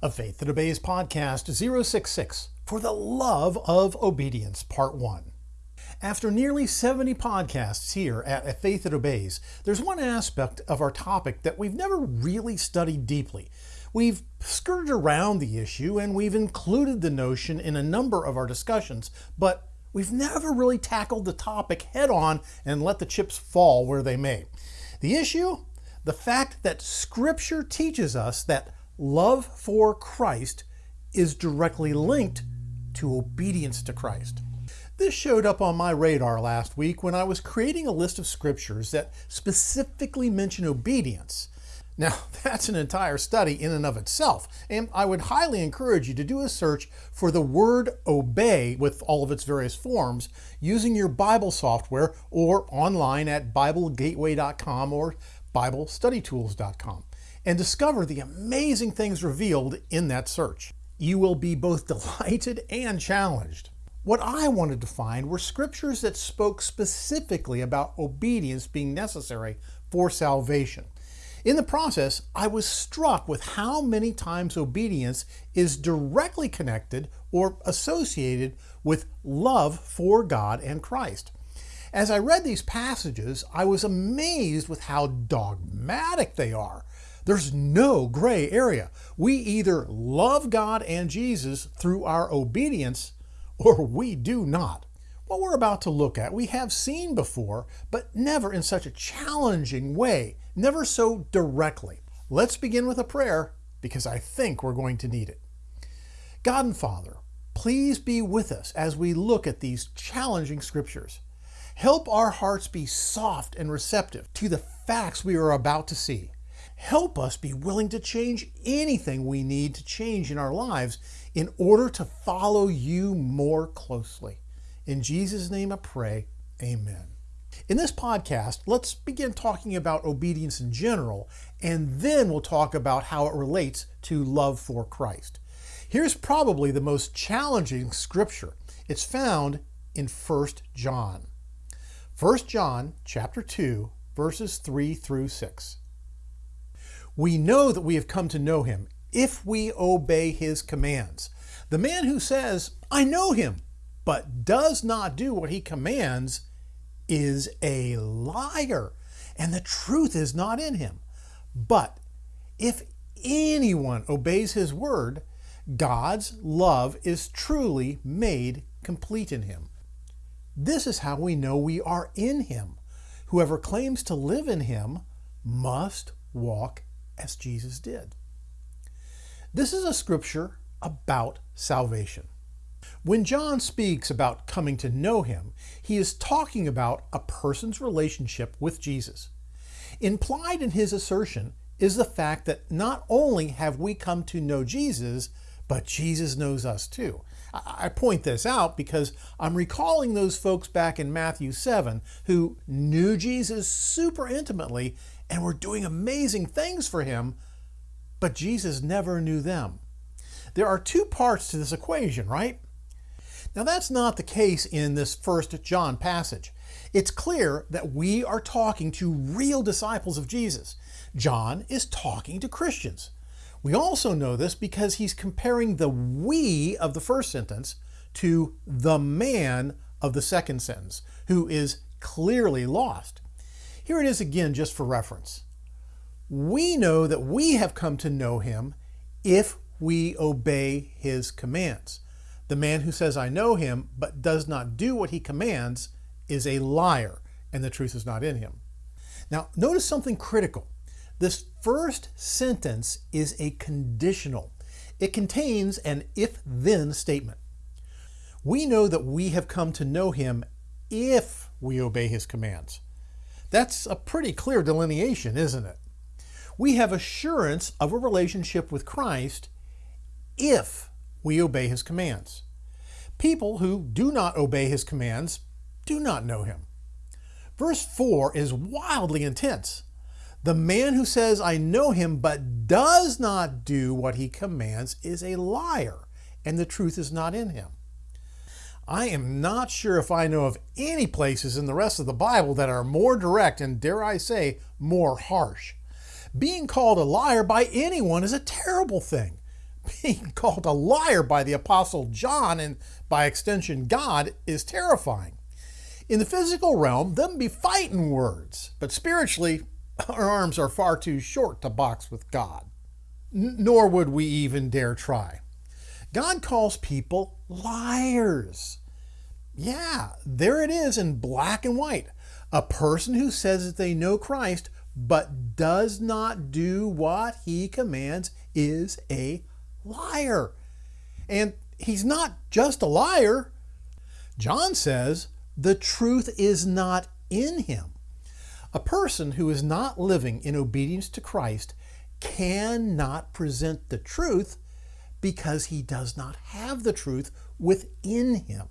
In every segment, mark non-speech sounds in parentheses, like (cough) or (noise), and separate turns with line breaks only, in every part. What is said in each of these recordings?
A Faith That Obeys podcast 066 for the Love of Obedience, Part 1. After nearly 70 podcasts here at A Faith That Obeys, there's one aspect of our topic that we've never really studied deeply. We've skirted around the issue and we've included the notion in a number of our discussions, but we've never really tackled the topic head on and let the chips fall where they may. The issue? The fact that Scripture teaches us that love for Christ is directly linked to obedience to Christ. This showed up on my radar last week when I was creating a list of scriptures that specifically mention obedience. Now, (laughs) that's an entire study in and of itself, and I would highly encourage you to do a search for the word obey with all of its various forms using your Bible software or online at BibleGateway.com or BibleStudyTools.com and discover the amazing things revealed in that search. You will be both delighted and challenged. What I wanted to find were scriptures that spoke specifically about obedience being necessary for salvation. In the process, I was struck with how many times obedience is directly connected or associated with love for God and Christ. As I read these passages, I was amazed with how dogmatic they are. There's no gray area. We either love God and Jesus through our obedience or we do not. What we're about to look at, we have seen before, but never in such a challenging way, never so directly. Let's begin with a prayer because I think we're going to need it. God and Father, please be with us as we look at these challenging scriptures. Help our hearts be soft and receptive to the facts we are about to see. Help us be willing to change anything we need to change in our lives in order to follow you more closely. In Jesus' name I pray, amen. In this podcast, let's begin talking about obedience in general, and then we'll talk about how it relates to love for Christ. Here's probably the most challenging scripture. It's found in 1 John. 1 John chapter 2, verses 3 through 6. We know that we have come to know him if we obey his commands. The man who says, I know him, but does not do what he commands is a liar, and the truth is not in him. But if anyone obeys his word, God's love is truly made complete in him. This is how we know we are in him. Whoever claims to live in him must walk as Jesus did. This is a scripture about salvation. When John speaks about coming to know him, he is talking about a person's relationship with Jesus. Implied in his assertion is the fact that not only have we come to know Jesus, but Jesus knows us too. I point this out because I'm recalling those folks back in Matthew 7 who knew Jesus super intimately and were doing amazing things for him, but Jesus never knew them. There are two parts to this equation, right? Now that's not the case in this first John passage. It's clear that we are talking to real disciples of Jesus. John is talking to Christians. We also know this because he's comparing the we of the first sentence to the man of the second sentence, who is clearly lost. Here it is again just for reference. We know that we have come to know him if we obey his commands. The man who says, I know him, but does not do what he commands is a liar, and the truth is not in him. Now, notice something critical. This first sentence is a conditional. It contains an if-then statement. We know that we have come to know him if we obey his commands. That's a pretty clear delineation, isn't it? We have assurance of a relationship with Christ if we obey his commands. People who do not obey his commands do not know him. Verse 4 is wildly intense. The man who says, I know him, but does not do what he commands is a liar, and the truth is not in him. I am not sure if I know of any places in the rest of the Bible that are more direct and, dare I say, more harsh. Being called a liar by anyone is a terrible thing. (laughs) being called a liar by the Apostle John and by extension God is terrifying. In the physical realm, them be fighting words, but spiritually, (laughs) our arms are far too short to box with God. N nor would we even dare try. God calls people liars. Yeah, there it is in black and white. A person who says that they know Christ but does not do what he commands is a liar. And he's not just a liar. John says the truth is not in him. A person who is not living in obedience to Christ cannot present the truth because he does not have the truth within him.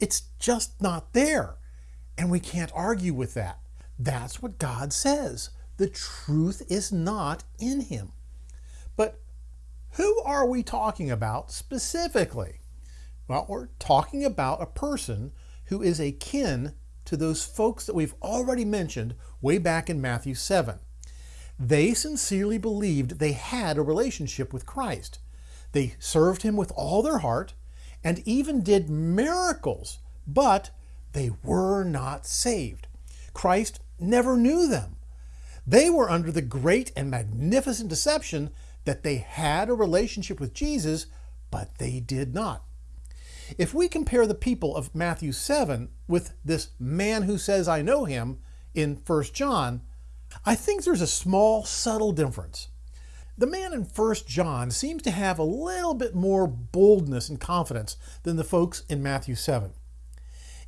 It's just not there. And we can't argue with that. That's what God says. The truth is not in him. But who are we talking about specifically? Well, we're talking about a person who is akin to those folks that we've already mentioned way back in Matthew 7. They sincerely believed they had a relationship with Christ. They served him with all their heart and even did miracles, but they were not saved. Christ never knew them. They were under the great and magnificent deception that they had a relationship with Jesus, but they did not. If we compare the people of Matthew 7 with this man who says, I know him in 1 John, I think there's a small, subtle difference. The man in 1 John seems to have a little bit more boldness and confidence than the folks in Matthew 7.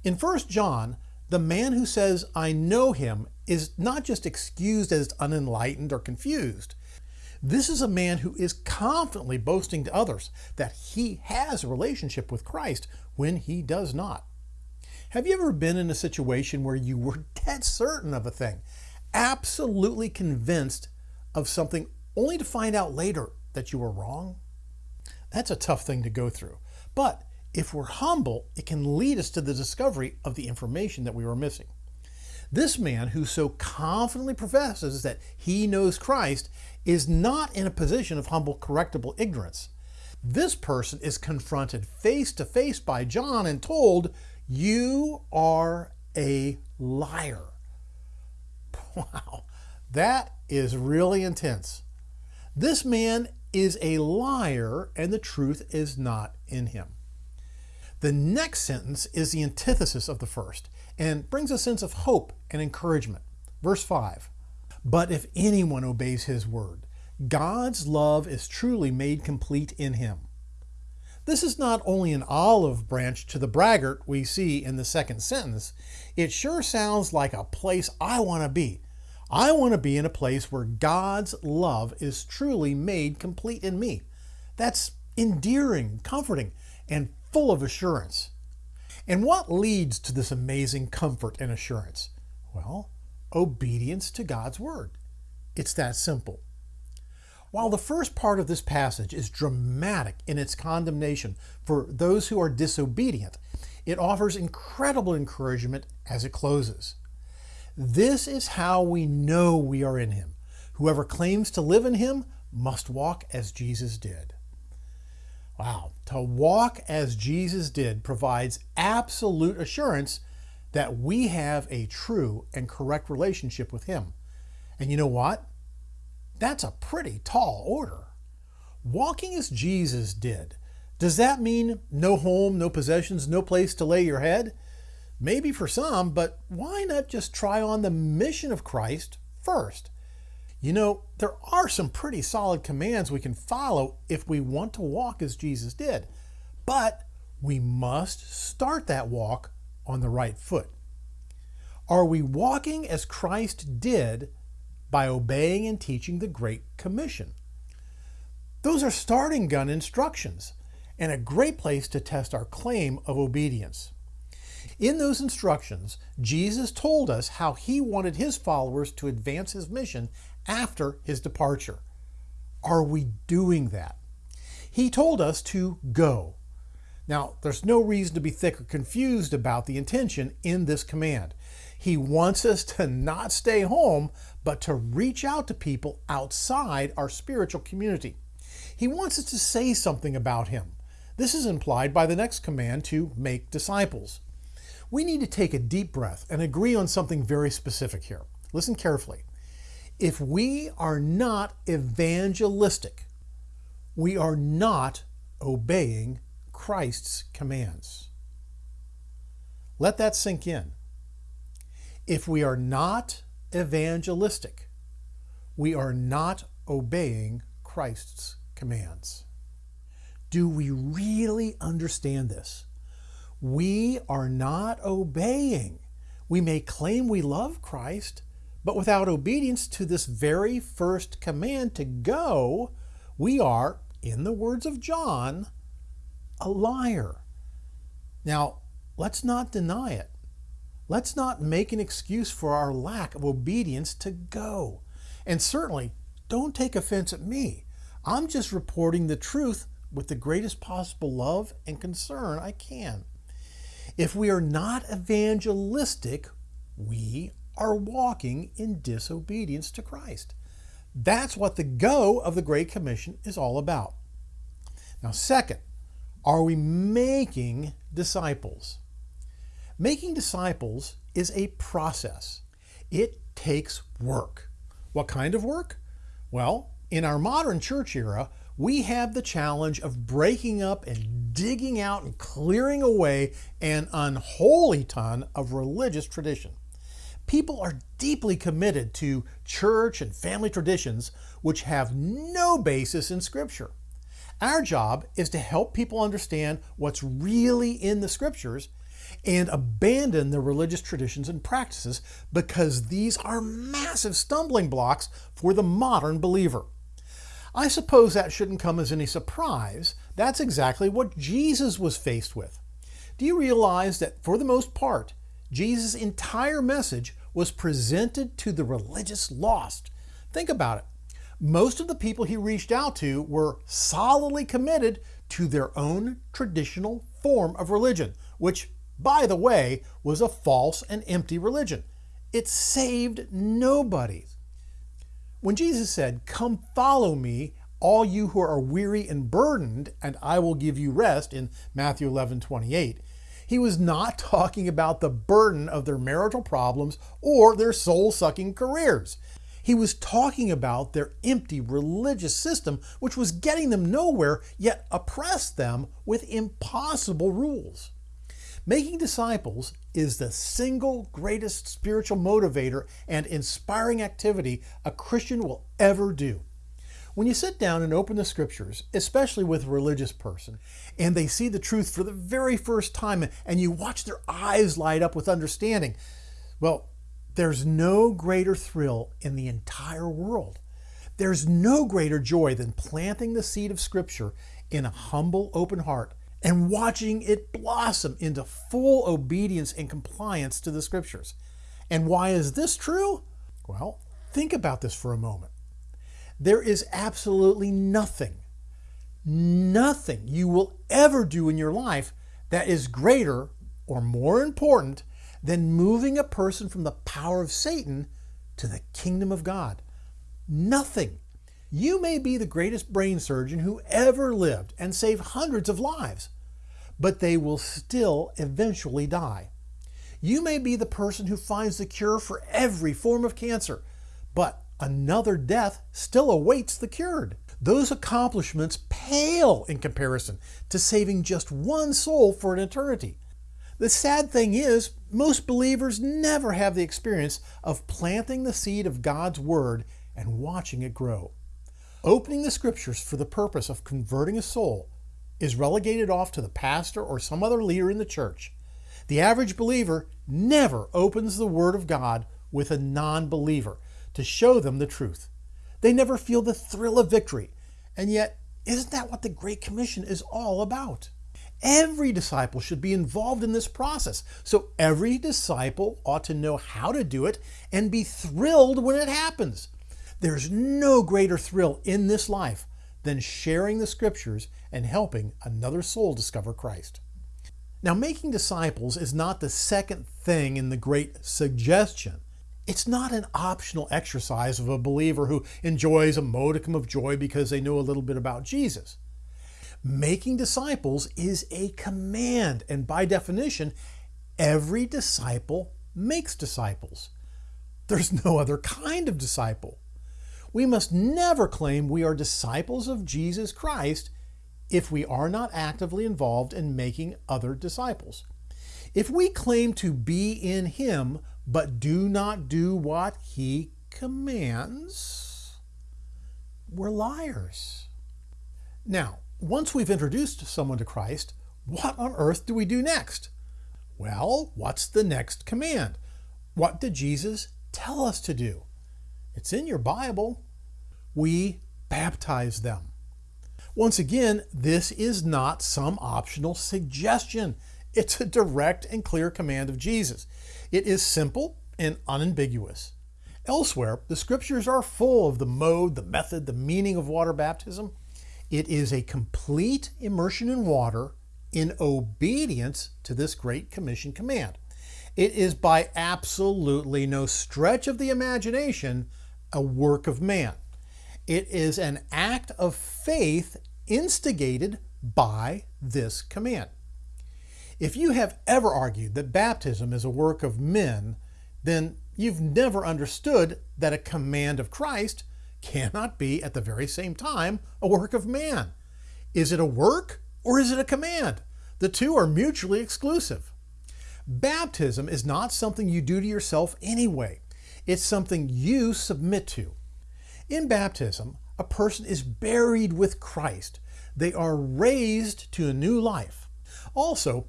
In 1 John, the man who says, I know him, is not just excused as unenlightened or confused. This is a man who is confidently boasting to others that he has a relationship with Christ when he does not. Have you ever been in a situation where you were (laughs) dead certain of a thing, absolutely convinced of something, only to find out later that you were wrong? That's a tough thing to go through. But if we're humble, it can lead us to the discovery of the information that we were missing. This man who so confidently professes that he knows Christ is not in a position of humble, correctable ignorance. This person is confronted face to face by John and told, You are a liar. (laughs) Wow, that is really intense. This man is a liar and the truth is not in him. The next sentence is the antithesis of the first and brings a sense of hope and encouragement. Verse 5 But if anyone obeys his word, God's love is truly made complete in him. This is not only an olive branch to the braggart we see in the second sentence, it sure sounds like a place I want to be. I want to be in a place where God's love is truly made complete in me. That's endearing, comforting, and full of assurance. And what leads to this amazing comfort and assurance? Well, obedience to God's word. It's that simple. While the first part of this passage is dramatic in its condemnation for those who are disobedient, it offers incredible encouragement as it closes. This is how we know we are in Him. Whoever claims to live in Him must walk as Jesus did. Wow, to walk as Jesus did provides absolute assurance that we have a true and correct relationship with Him. And you know what? That's a pretty tall order. Walking as Jesus did, does that mean no home, no possessions, no place to lay your head? Maybe for some, but why not just try on the mission of Christ first? You know, there are some pretty solid commands we can follow if we want to walk as Jesus did, but we must start that walk on the right foot. Are we walking as Christ did by obeying and teaching the Great Commission? Those are starting gun instructions and a great place to test our claim of obedience. In those instructions, Jesus told us how he wanted his followers to advance his mission after his departure. Are we doing that? He told us to go. Now, there's no reason to be thick or confused about the intention in this command. He wants us to not stay home, but to reach out to people outside our spiritual community. He wants us to say something about him. This is implied by the next command to make disciples. We need to take a deep breath and agree on something very specific here. Listen carefully. If we are not evangelistic, we are not obeying Christ's commands. Let that sink in. If we are not evangelistic, we are not obeying Christ's commands. Do we really understand this? We are not obeying. We may claim we love Christ, but without obedience to this very first command to go, we are, in the words of John, a liar. Now, let's not deny it. Let's not make an excuse for our lack of obedience to go. And certainly, don't take offense at me. I'm just reporting the truth with the greatest possible love and concern I can. If we are not evangelistic, we are walking in disobedience to Christ. That's what the go of the Great Commission is all about. Now, second, are we making disciples? Making disciples is a process. It takes work. What kind of work? Well, in our modern church era, we have the challenge of breaking up and digging out and clearing away an unholy ton of religious tradition. People are deeply committed to church and family traditions which have no basis in Scripture. Our job is to help people understand what's really in the Scriptures and abandon the religious traditions and practices because these are massive stumbling blocks for the modern believer. I suppose that shouldn't come as any surprise. That's exactly what Jesus was faced with. Do you realize that for the most part, Jesus' entire message was presented to the religious lost? Think about it. Most of the people he reached out to were solidly committed to their own traditional form of religion, which, by the way, was a false and empty religion. It saved nobody. When Jesus said, Come follow me, all you who are weary and burdened, and I will give you rest in Matthew 11 28, he was not (laughs) talking about the burden of their marital problems or their soul sucking careers. He was talking about their empty religious system, which was getting them nowhere, yet oppressed them with impossible rules. Making disciples is the single greatest spiritual motivator and inspiring activity a Christian will ever do. When you sit down and open the scriptures, especially with a religious person, and they see the truth for the very first time and you watch their eyes light up with understanding, well, there's no greater thrill in the entire world. There's no greater joy than planting the seed of Scripture in a humble, open heart and watching it blossom into full obedience and compliance to the Scriptures. And why is this true? Well, think about this for a moment. There is absolutely nothing, nothing you will ever do in your life that is greater or more important than moving a person from the power of Satan to the kingdom of God. Nothing. You may be the greatest brain surgeon who ever lived and save hundreds of lives, but they will still eventually die. You may be the person who finds the cure for every form of cancer, but another death still awaits the cured. Those accomplishments pale in comparison to saving just one soul for an eternity. The sad thing is, most believers never have the experience of planting the seed of God's Word and watching it grow. Opening the Scriptures for the purpose of converting a soul is relegated off to the pastor or some other leader in the church. The average believer never opens the Word of God with a non believer to show them the truth. They never feel the thrill of victory. And yet, isn't that what the Great Commission is all about? Every disciple should be involved in this process. So every disciple ought to know how to do it and be thrilled when it happens. There's no greater thrill in this life than sharing the scriptures and helping another soul discover Christ. Now, making disciples is not the second thing in the great suggestion. It's not an optional exercise of a believer who enjoys a modicum of joy because they know a little bit about Jesus. Making disciples is a command, and by definition, every disciple makes disciples. There's no other kind of disciple. We must never claim we are disciples of Jesus Christ if we are not actively involved in making other disciples. If we claim to be in Him but do not do what He commands, we're liars. Now, once we've introduced someone to Christ, what on earth do we do next? Well, what's the next command? What did Jesus tell us to do? It's in your Bible. We baptize them. Once again, this is not some optional suggestion. It's a direct and clear command of Jesus. It is simple and unambiguous. Elsewhere, the scriptures are full of the mode, the method, the meaning of water baptism. It is a complete immersion in water in obedience to this Great Commission command. It is by absolutely no stretch of the imagination a work of man. It is an act of faith instigated by this command. If you have ever argued that baptism is a work of men, then you've never understood that a command of Christ cannot be at the very same time a work of man. Is it a work or is it a command? The two are mutually exclusive. Baptism is not something you do to yourself anyway. It's something you submit to. In baptism, a person is buried with Christ. They are raised to a new life. Also,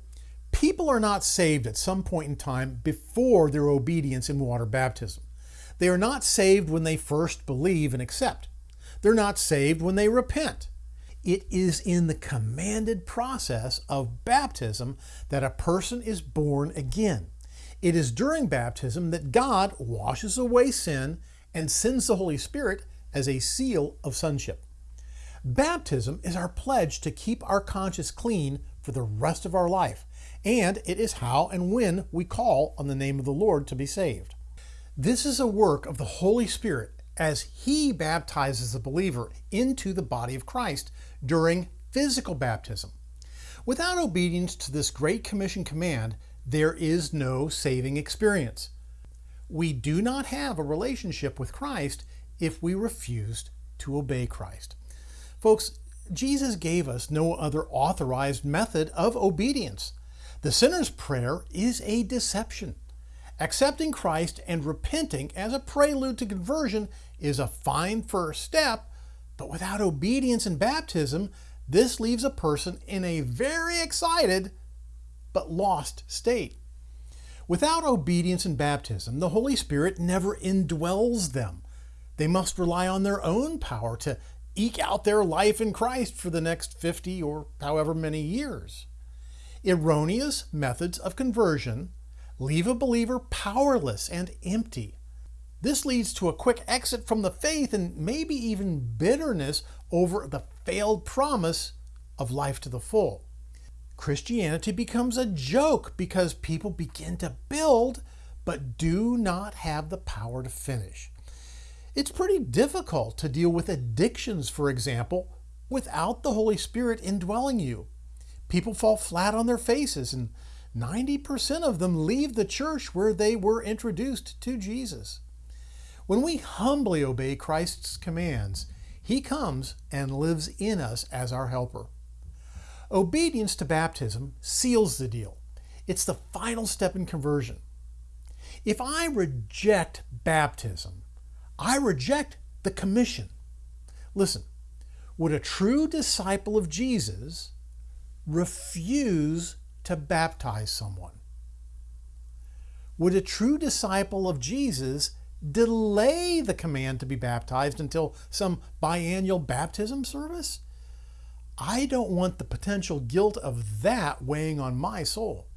People are not saved at some point in time before their obedience in water baptism. They are not saved when they first believe and accept. They're not saved when they repent. It is in the commanded process of baptism that a person is born again. It is during baptism that God washes away sin and sends the Holy Spirit as a seal of sonship. Baptism is our pledge to keep our conscience clean for the rest of our life and it is how and when we call on the name of the Lord to be saved. This is a work of the Holy Spirit as He baptizes the believer into the body of Christ during physical baptism. Without obedience to this Great Commission command, there is no saving experience. We do not have a relationship with Christ if we refused to obey Christ. Folks, Jesus gave us no other authorized method of obedience. The sinner's prayer is a deception. Accepting Christ and repenting as a prelude to conversion is a fine first step, but without obedience and baptism, this leaves a person in a very excited but lost state. Without obedience and baptism, the Holy Spirit never indwells them. They must rely on their own power to eke out their life in Christ for the next 50 or however many years. Erroneous methods of conversion leave a believer powerless and empty. This leads to a quick exit from the faith and maybe even bitterness over the failed promise of life to the full. Christianity becomes a joke because people begin to build but do not have the power to finish. It's pretty difficult to deal with addictions, for example, without the Holy Spirit indwelling you people fall flat on their faces, and 90% of them leave the church where they were introduced to Jesus. When we humbly obey Christ's commands, He comes and lives in us as our helper. Obedience to baptism seals the deal. It's the final step in conversion. If I reject baptism, I reject the commission. Listen, would a true disciple of Jesus refuse to baptize someone? Would a true disciple of Jesus delay the command to be baptized until some biannual baptism service? I don't want the potential guilt of that weighing on my soul.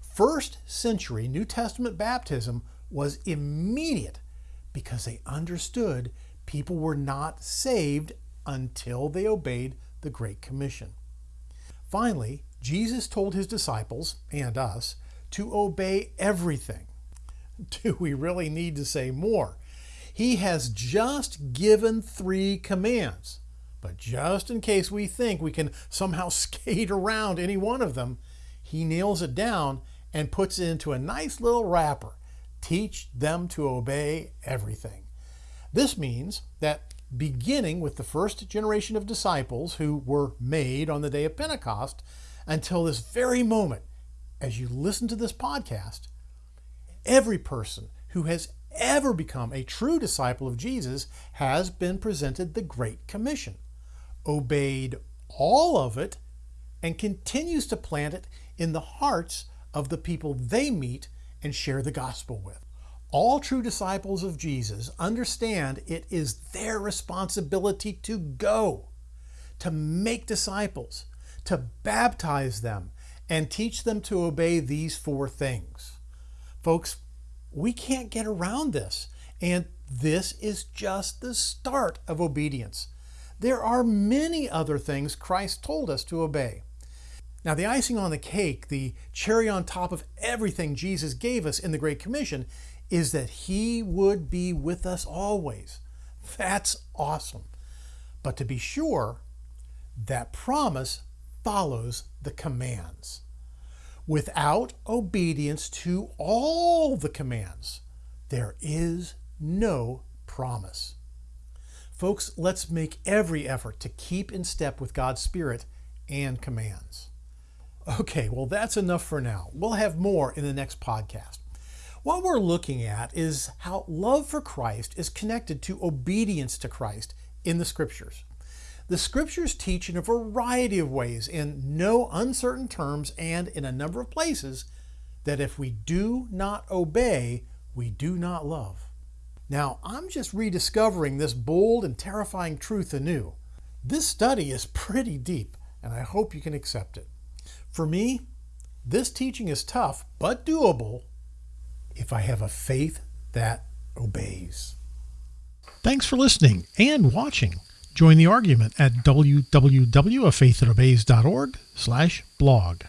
First century New Testament baptism was immediate because they understood people were not saved until they obeyed the Great Commission. Finally, Jesus told his disciples and us to obey everything. (laughs) Do we really need to say more? He has just given three commands. But just in case we think we can somehow (laughs) skate around any one of them, he nails it down and puts it into a nice little wrapper. Teach them to obey everything. This means that beginning with the first generation of disciples who were made on the day of Pentecost until this very moment, as you listen to this podcast, every person who has ever become a true disciple of Jesus has been presented the Great Commission, obeyed all of it, and continues to plant it in the hearts of the people they meet and share the gospel with. All true disciples of Jesus understand it is their responsibility to go, to make disciples, to baptize them, and teach them to obey these four things. Folks, we can't get around this, and this is just the start of obedience. There are many other things Christ told us to obey. Now, the icing on the cake, the cherry on top of everything Jesus gave us in the Great Commission, is that He would be with us always. That's awesome. But to be sure, that promise follows the commands. Without obedience to all the commands, there is no promise. Folks, let's make every effort to keep in step with God's Spirit and commands. Okay, well, that's enough for now. We'll have more in the next podcast. What we're looking at is how love for Christ is connected to obedience to Christ in the Scriptures. The Scriptures teach in a variety of ways, in no uncertain terms, and in a number of places, that if we do not obey, we do not love. Now, I'm just rediscovering this bold and terrifying truth anew. This study is pretty deep, and I hope you can accept it. For me, this teaching is tough but doable if I have a faith that obeys. Thanks for listening and watching. Join the argument at www.afaiththatobeys.org slash blog.